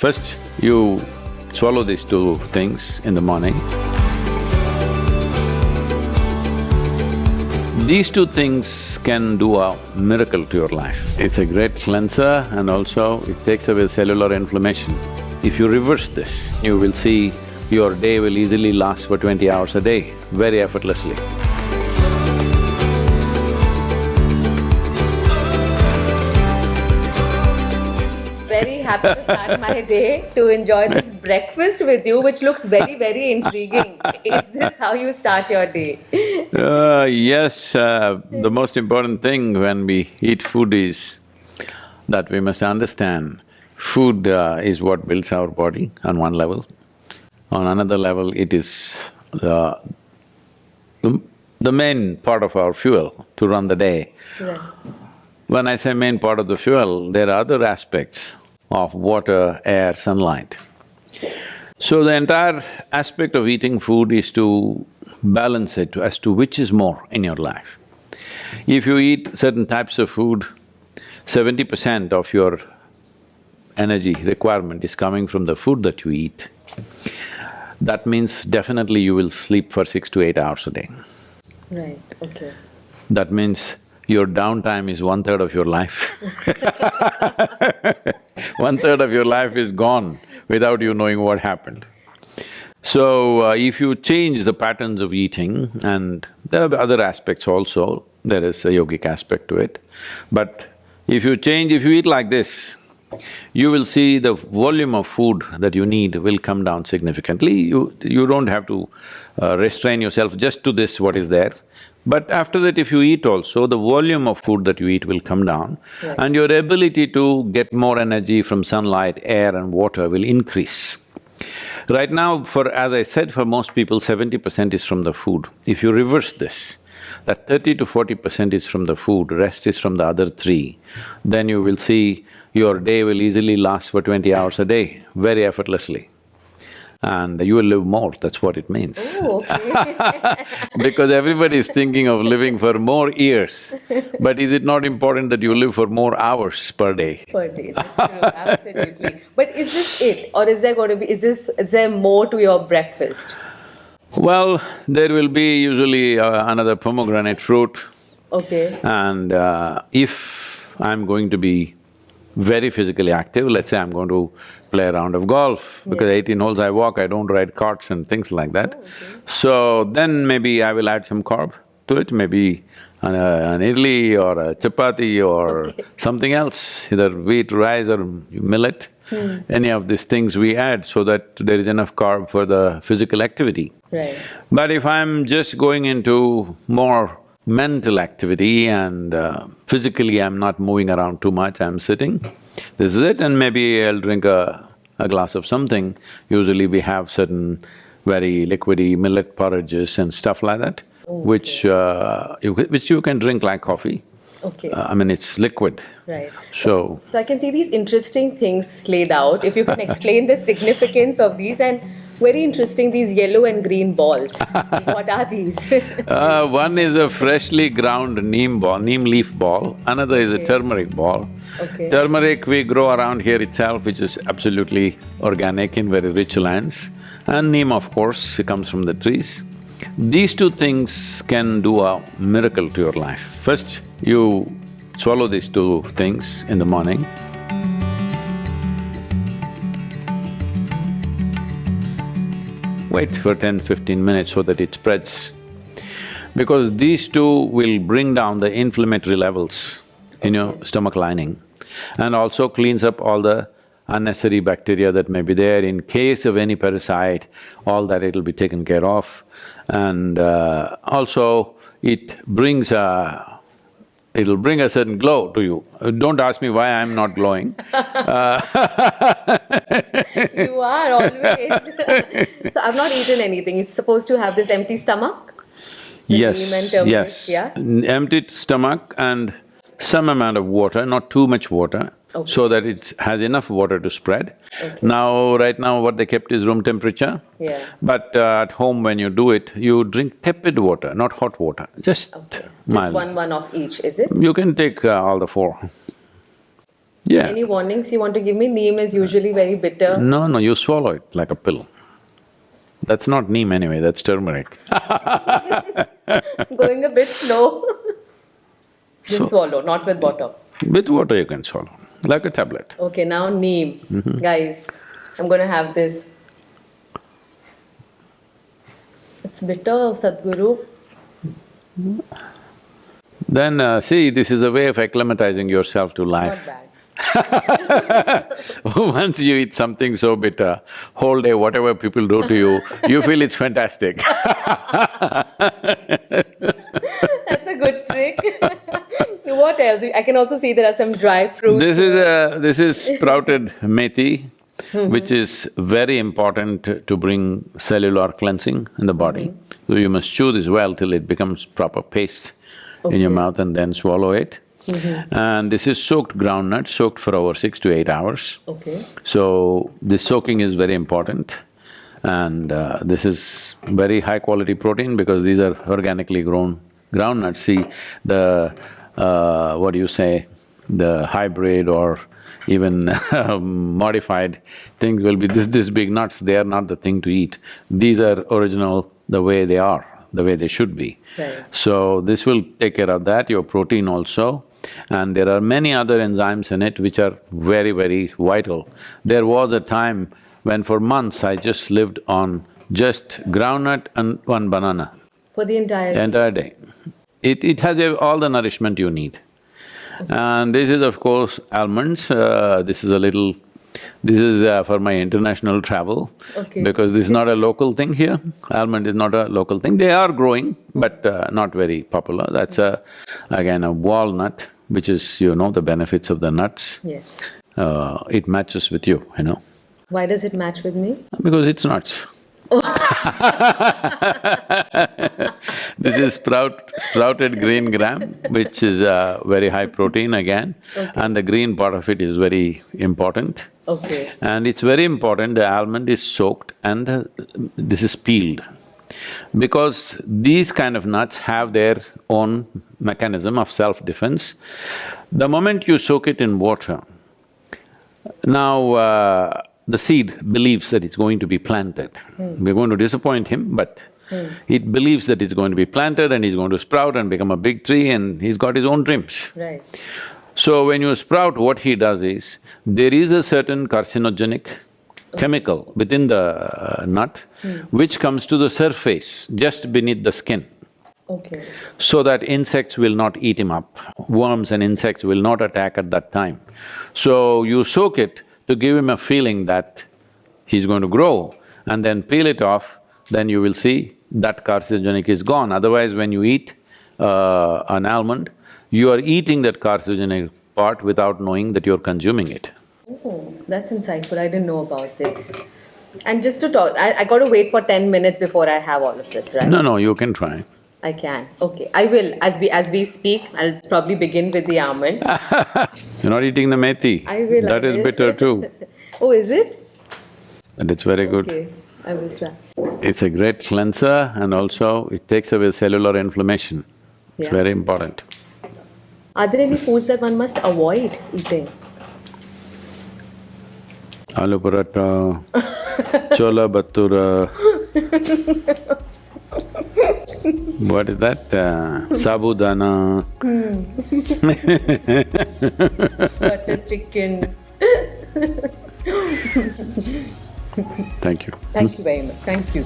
First, you swallow these two things in the morning. These two things can do a miracle to your life. It's a great cleanser and also it takes away cellular inflammation. If you reverse this, you will see your day will easily last for twenty hours a day, very effortlessly. Happy to start my day to enjoy this breakfast with you, which looks very, very intriguing. Is this how you start your day? Uh, yes, uh, the most important thing when we eat food is that we must understand food uh, is what builds our body on one level. On another level, it is the, the, the main part of our fuel to run the day. Right. When I say main part of the fuel, there are other aspects of water, air, sunlight. So the entire aspect of eating food is to balance it as to which is more in your life. If you eat certain types of food, seventy percent of your energy requirement is coming from the food that you eat. That means definitely you will sleep for six to eight hours a day. Right, okay. That means your downtime is one-third of your life One-third of your life is gone without you knowing what happened. So, uh, if you change the patterns of eating, and there are other aspects also, there is a yogic aspect to it, but if you change, if you eat like this, you will see the volume of food that you need will come down significantly. You… you don't have to uh, restrain yourself just to this what is there. But after that, if you eat also, the volume of food that you eat will come down Right. and your ability to get more energy from sunlight, air and water will increase. Right now, for… as I said, for most people, seventy percent is from the food. If you reverse this, that thirty to forty percent is from the food, rest is from the other three, then you will see your day will easily last for twenty hours a day, very effortlessly. And you will live more, that's what it means. Oh, okay. Because everybody is thinking of living for more years, but is it not important that you live for more hours per day? per day, that's true, absolutely. But is this it, or is there going to be… is this… is there more to your breakfast? Well, there will be usually uh, another pomegranate fruit Okay, and uh, if I'm going to be very physically active, let's say I'm going to play a round of golf, because Yeah. eighteen holes I walk, I don't ride carts and things like that. So then maybe I will add some carb to it, maybe an, uh, an idli or a chapati or something else, either wheat, rice or millet. Any of these things we add so that there is enough carb for the physical activity. right. But if I'm just going into more mental activity and uh, physically I'm not moving around too much, I'm sitting, this is it and maybe I'll drink a, a glass of something. Usually we have certain very liquidy millet porridges and stuff like that, which uh, you, which you can drink like coffee. Okay, Uh, I mean, it's liquid, right. so… So I can see these interesting things laid out. If you can explain the significance of these and very interesting, these yellow and green balls. what are these? Uh, one is a freshly ground neem ball, neem leaf ball, another is a turmeric ball. Okay. Turmeric we grow around here itself, which is absolutely organic in very rich lands. And neem, of course, it comes from the trees. These two things can do a miracle to your life. First, you swallow these two things in the morning. Wait for 10-15 minutes so that it spreads. Because these two will bring down the inflammatory levels in your stomach lining and also cleans up all the unnecessary bacteria that may be there. In case of any parasite, all that it'll be taken care of. And uh, also, it brings a… it'll bring a certain glow to you. Uh, Don't ask me why I'm not glowing. You are always So I've not eaten anything. You're supposed to have this empty stomach? Yes, neem and turmeric, yes. yeah? Empty stomach and some amount of water, not too much water, Okay. so that it has enough water to spread. Okay. Now, right now what they kept is room temperature. Yeah. But uh, at home when you do it, you drink tepid water, not hot water, just Okay. Just one one of each, is it? You can take uh, all the four. Yeah. Any warnings you want to give me? Neem is usually very bitter. No, no, you swallow it like a pill. That's not neem anyway, that's turmeric. Going a bit slow. Just So- swallow, not with water. With water you can swallow, like a tablet. Okay, now neem. Mm-hmm. Guys, I'm gonna have this. It's bitter, Sadhguru. Then uh, see, this is a way of acclimatizing yourself to life. Once you eat something so bitter, whole day whatever people do to you, you feel it's fantastic. That's a good trick. what else? I can also see there are some dry fruits. This is a… this is sprouted methi, mm-hmm. which is very important to bring cellular cleansing in the body. Mm-hmm. So you must chew this well till it becomes proper paste in your mouth and then swallow it. Mm-hmm. And this is soaked groundnut, soaked for over six to eight hours. Okay. So, this soaking is very important and uh, this is very high quality protein because these are organically grown groundnuts. See, the… Uh, what do you say, the hybrid or even modified things will be this… this big nuts, they are not the thing to eat. These are original the way they are, the way they should be. Right. So this will take care of that, your protein also. And there are many other enzymes in it which are very, very vital. There was a time when for months I just lived on just groundnut and one banana For the entire… the entire day. It… it has a- all the nourishment you need. And this is of course almonds, uh, this is a little… this is uh, for my international travel. Okay. Because this is not a local thing here, almond is not a local thing. They are growing, but uh, not very popular. That's a… again a walnut, which is, you know, the benefits of the nuts. Yes. Uh, it matches with you, you know, Why does it match with me? because it's nuts. This is sprout… sprouted green gram, which is uh, very high protein again, and the green part of it is very important. Okay. And it's very important, the almond is soaked and uh, this is peeled. Because these kind of nuts have their own mechanism of self-defense. The moment you soak it in water, now uh, the seed believes that it's going to be planted. Hmm. We're going to disappoint him, but hmm. it believes that it's going to be planted and it's going to sprout and become a big tree and he's got his own dreams. Right. So when you sprout, what he does is, there is a certain carcinogenic chemical within the uh, nut hmm. which comes to the surface just beneath the skin Okay. so that insects will not eat him up, worms and insects will not attack at that time. So you soak it to give him a feeling that he's going to grow and then peel it off, then you will see that carcinogenic is gone. Otherwise, when you eat uh, an almond, you are eating that carcinogenic part without knowing that you're consuming it. Oh, that's insightful. I didn't know about this. And just to talk, I, I gotta wait for ten minutes before I have all of this, right? No, no, you can try. I can. Okay, I will. As we as we speak, I'll probably begin with the almond. You're not eating the methi. I will. I That is will. bitter too, oh, is it? and it's very good. Okay, I will try. It's a great cleanser and also it takes away cellular inflammation. It's Yeah. very important. Are there any foods that one must avoid eating? Aloo paratha, chola bhatura. What is that? Uh, sabudana. Butter chicken. Thank you. Thank you very much. Thank you.